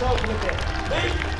Pessoal, como Vem!